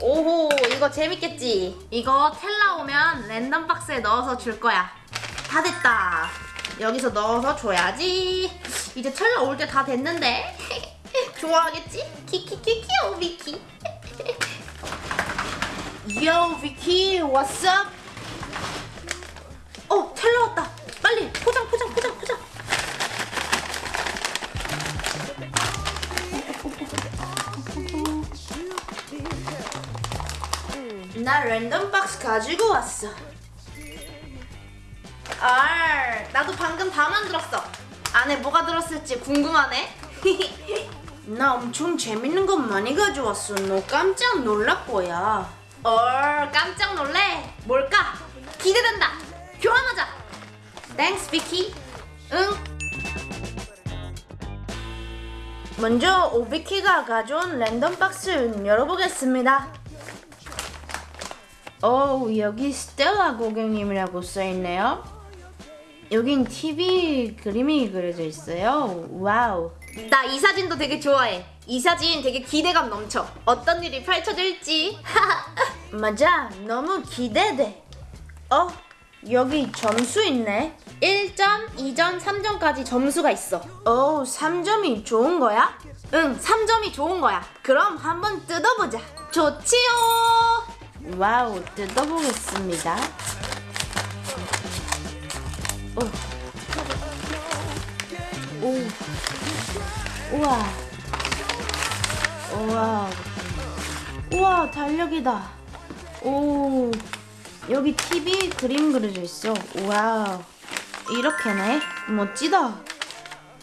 오호 이거 재밌겠지? 이거 텔라 오면 랜덤 박스에 넣어서 줄 거야. 다 됐다. 여기서 넣어서 줘야지. 이제 텔라 올 때 다 됐는데. 좋아하겠지? 키키키키 오 비키. what's up? 나 랜덤 박스 가지고 왔어. 아, 나도 방금 다 만들었어. 안에 뭐가 들었을지 궁금하네. 나 엄청 재밌는 거 많이 가져왔어. 너 깜짝 놀랄 거야. 어, 깜짝 놀래? 뭘까? 기대된다. 교환하자. Thanks 비키. 응. 먼저 오비키가 가져온 랜덤 박스 열어보겠습니다. 오, 여기 스텔라 고객님이라고 써있네요. 여긴 TV 그림이 그려져 있어요. Wow. 나 이 사진도 되게 좋아해. 이 사진 되게 기대감 넘쳐. 어떤 일이 펼쳐질지. 맞아. 너무 기대돼. 어? 여기 점수 있네. 1점, 2점, 3점까지 점수가 있어. 오, 3점이 좋은 거야? 응, 3점이 좋은 거야. 그럼 한번 뜯어보자. 좋지요. Wow, 뜯어보겠습니다. 오. 오. 우와. 우와. 우와, 달력이다. 오. 여기 TV 그림 그려져 있어. Wow. 이렇게네. 멋지다.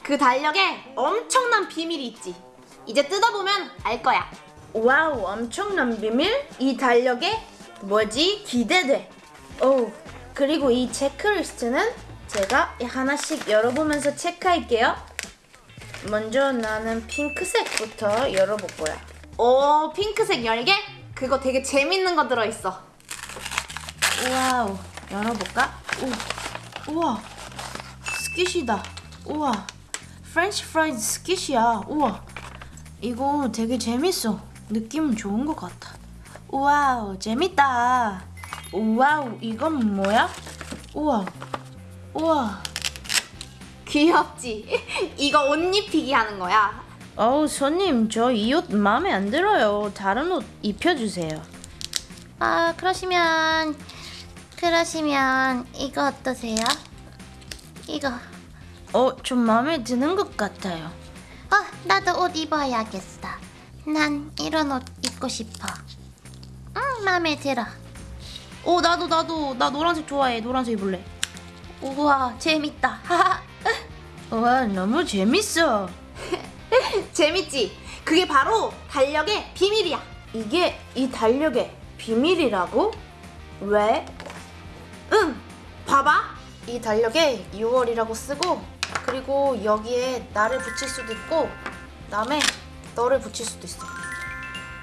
그 달력에 엄청난 비밀이 있지. 이제 뜯어보면 알 거야. Wow, 엄청난 비밀? 이 달력에 뭐지? 기대돼. 오, 그리고 이 체크리스트는 제가 하나씩 열어보면서 체크할게요. 먼저 나는 핑크색부터 열어볼 거야. 오, 핑크색 열개? 그거 되게 재밌는 거 들어있어. Wow, 열어볼까? 오, 우와, squishy다. 우와, French fries squishy야. 우와, 이거 되게 재밌어. 느낌 좋은 것 같아. 와우, 재밌다. 와우, 이건 뭐야? 우와, 우와. 귀엽지? 이거 옷 입히기 하는 거야. 어우, 손님, 저 이 옷 마음에 안 들어요. 다른 옷 입혀주세요. 아, 그러시면 그러시면 이거 어떠세요? 이거. 어, 좀 마음에 드는 것 같아요. 어, 나도 옷 입어야겠어. 난 이런 옷 입고 싶어. 응, 마음에 들어. 어, 나도, 나도, 나 노란색 좋아해. 노란색 입을래. 우와, 재밌다. 와, 너무 재밌어. 재밌지? 그게 바로 달력의 비밀이야. 이게 이 달력의 비밀이라고? 왜? 응, 봐봐. 이 달력에 6월이라고 쓰고, 그리고 여기에 나를 붙일 수도 있고, 그 다음에 너를 붙일 수도 있어.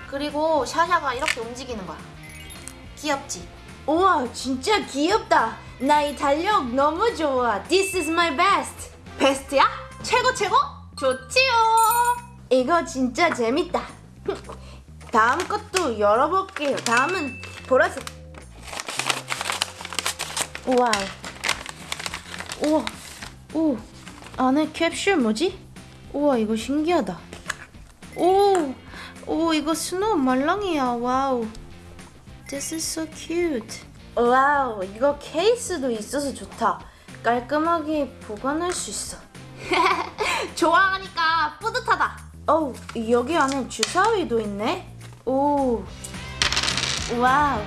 그리고 샤샤가 이렇게 움직이는 거야. 귀엽지? 우와, 진짜 귀엽다. 나이 달력 너무 좋아. This is my best. 베스트야? 최고 최고? 좋지요. 이거 진짜 재밌다. 다음 것도 열어볼게요. 다음은 보라색. 우와. 우와. 오. 안에 캡슐 뭐지? 우와, 이거 신기하다. 오. 오, 이거 snow 말랑이야. 와우. This is so cute. 와우, 이거 케이스도 있어서 좋다. 깔끔하게 보관할 수 있어. 좋아하니까 뿌듯하다. 어우, 여기 안에 주사위도 있네. 오. 와우.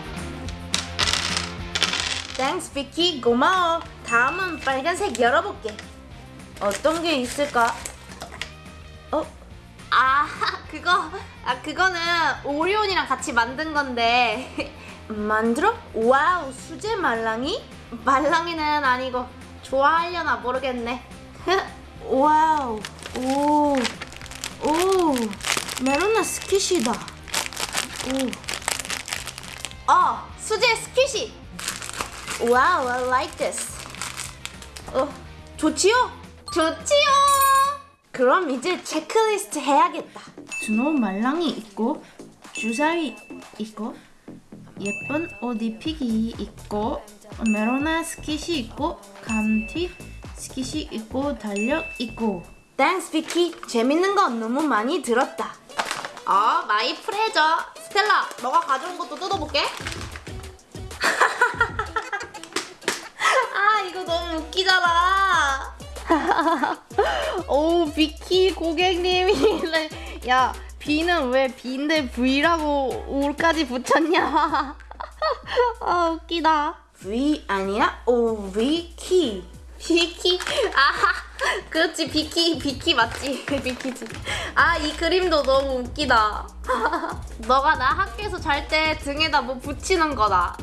Thanks 비키 고마워. 다음은 빨간색 열어볼게. 어떤 게 있을까? 어? 아 그거 아 그거는 오리온이랑 같이 만든 건데. 만들어? 와우 수제 말랑이? 말랑이는 아니고 좋아하려나 모르겠네. 와우 오오 메로나 squishy다. 오어 수제 squishy. 와우 I like this. 어 좋지요? 좋지요 그럼 이제 체크리스트 해야겠다. snow 말랑이 있고 주사위 있고 예쁜 옷 입히기 있고 메로나 squishy 있고 감튀 squishy 있고 달력 있고 Thanks 비키 재밌는 건 너무 많이 들었다. 어 my pleasure 스텔라 너가 가져온 것도 뜯어볼게. 아 이거 너무 웃기잖아. 오 비키 고객님이래. 야 B는 왜 B인데 V라고 올까지 붙였냐? 아 웃기다. V 아니라 O 비키. 비키. 아하. 그렇지 비키 비키 맞지 비키지. 아 이 그림도 너무 웃기다. 너가 나 학교에서 잘 때 등에다 뭐 붙이는 거다.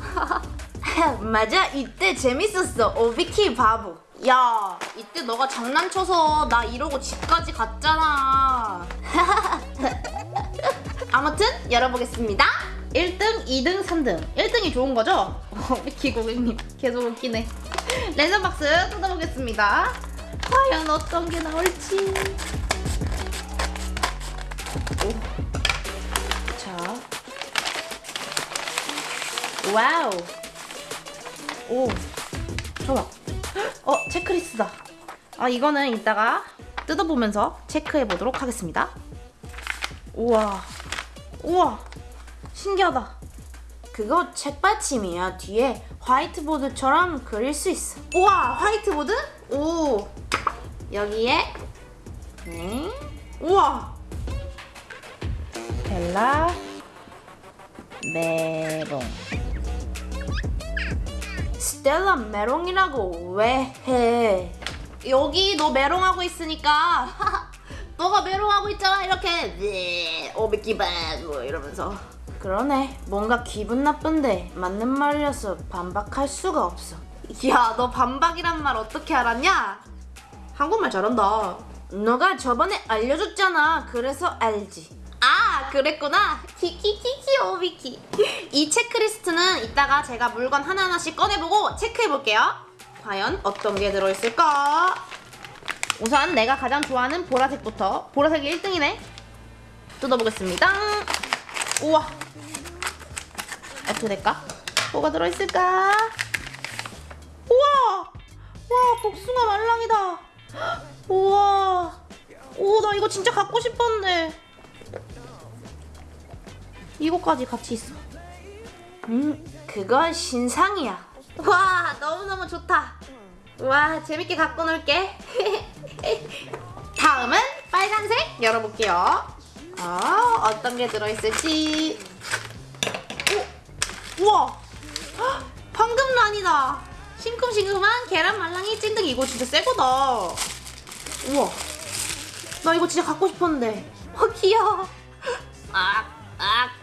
맞아 이때 재밌었어 오비키 바보 야 이때 너가 장난쳐서 나 이러고 집까지 갔잖아. 아무튼 열어보겠습니다. 1등 2등 3등. 1등이 좋은 거죠? 오비키 고객님 계속 웃기네. 랜덤 박스 뜯어보겠습니다. 과연 어떤 게 나올지. 오. 자. 와우. 오, 좋아. 어, 체크리스트다. 아, 이거는 이따가 뜯어보면서 체크해 보도록 하겠습니다. 우와, 우와, 신기하다. 그거 책받침이야. 뒤에 화이트보드처럼 그릴 수 있어. 우와, 화이트보드? 오, 여기에 네, 우와, 벨라 메롱. 스텔라 메롱이라고 왜 해? 여기 너 메롱하고 있으니까. 너가 메롱하고 있잖아 이렇게. 네, 오비키바 뭐 이러면서. 그러네. 뭔가 기분 나쁜데 맞는 말이어서 반박할 수가 없어. 야 너 반박이란 말 어떻게 알았냐? 한국말 잘한다. 너가 저번에 알려줬잖아. 그래서 알지. 아 그랬구나. 키키키키 오비키. 이 체크리스트는 이따가 제가 물건 하나하나씩 꺼내보고 체크해볼게요. 과연 어떤 게 들어있을까? 우선 내가 가장 좋아하는 보라색부터. 보라색이 1등이네. 뜯어보겠습니다. 우와. 어떻게 될까? 뭐가 들어있을까? 우와! 와 복숭아 말랑이다. 우와. 오나 이거 진짜 갖고 싶었는데 이거까지 같이 있어. 음, 그건 신상이야. 와, 너무너무 좋다. 와, 재밌게 갖고 놀게. 다음은 빨간색 열어볼게요. 아, 어떤 게 들어있을지. 오, 우와, 헉, 황금란이다. 싱큼싱큼한 계란 말랑이 찐득 이거 진짜 새 거다. 우와, 나 이거 진짜 갖고 싶었는데. 어, 귀여워. 아, 아, 아.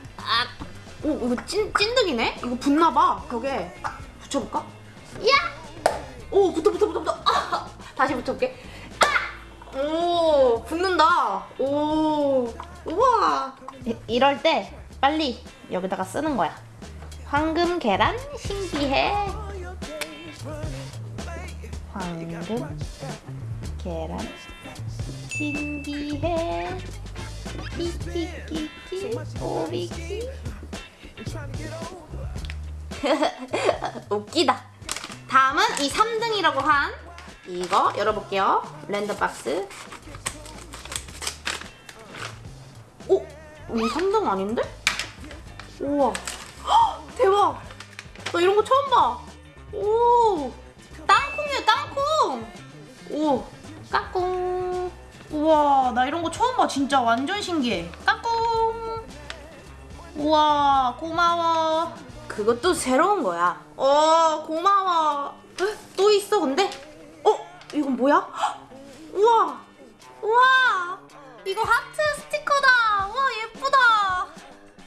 오, 이거 찐, 찐득이네? 이거 붙나봐, 벽에. 붙여볼까? 야! 오, 붙어, 붙어, 붙어, 붙어. 아! 다시 붙여볼게. 아! 오, 붙는다. 오, 우와. 이- 이럴 때 빨리 여기다가 쓰는 거야. 황금 계란 신기해. 황금 계란 신기해. 키키키키 오비키 웃기다 다음은 이 3등이라고 한 이거 열어볼게요 랜덤 박스 오! 이 3등 아닌데? 우와 헉, 대박 나 이런 거 처음 봐 오! 땅콩이야 땅콩 오! 까꿍 우와 나 이런 거 처음 봐 진짜. 완전 신기해. 까꿍! 우와 고마워. 그것도 새로운 거야. 어 고마워. 헉, 또 있어 근데? 어 이건 뭐야? 헉, 우와 우와. 이거 하트 스티커다. 우와 예쁘다.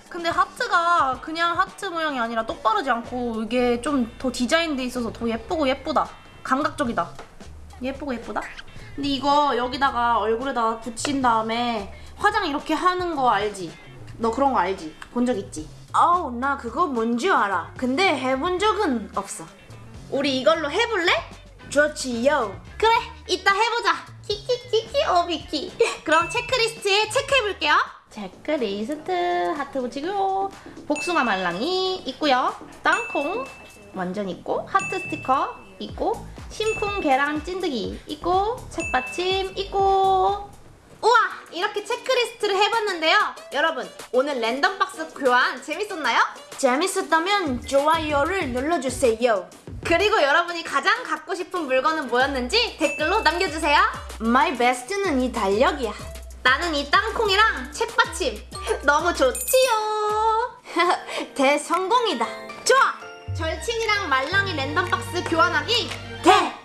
근데 하트가 그냥 하트 모양이 아니라 똑바르지 않고 이게 좀 더 디자인돼 있어서 더 예쁘고 예쁘다. 감각적이다. 예쁘고 예쁘다 근데 이거 여기다가 얼굴에다가 붙인 다음에 화장 이렇게 하는 거 알지? 너 그런 거 알지? 본 적 있지? 어우 나 그거 뭔지 알아 근데 해본 적은 없어 우리 이걸로 해볼래? 좋지요 그래 이따 해보자 키키키키 오비키. 그럼 체크리스트에 체크해볼게요. 체크리스트 하트 붙이고요. 복숭아 말랑이 있고요. 땅콩 완전 있고 하트 스티커 있고 심쿵 계란 찐득이 있고 책받침 있고. 우와 이렇게 체크리스트를 해봤는데요. 여러분 오늘 랜덤박스 교환 재밌었나요? 재밌었다면 좋아요를 눌러주세요. 그리고 여러분이 가장 갖고 싶은 물건은 뭐였는지 댓글로 남겨주세요. My best는 이 달력이야. 나는 이 땅콩이랑 책받침. 너무 좋지요. 대성공이다. 좋아 절친이랑 말랑이 랜덤박스 교환하기 대성공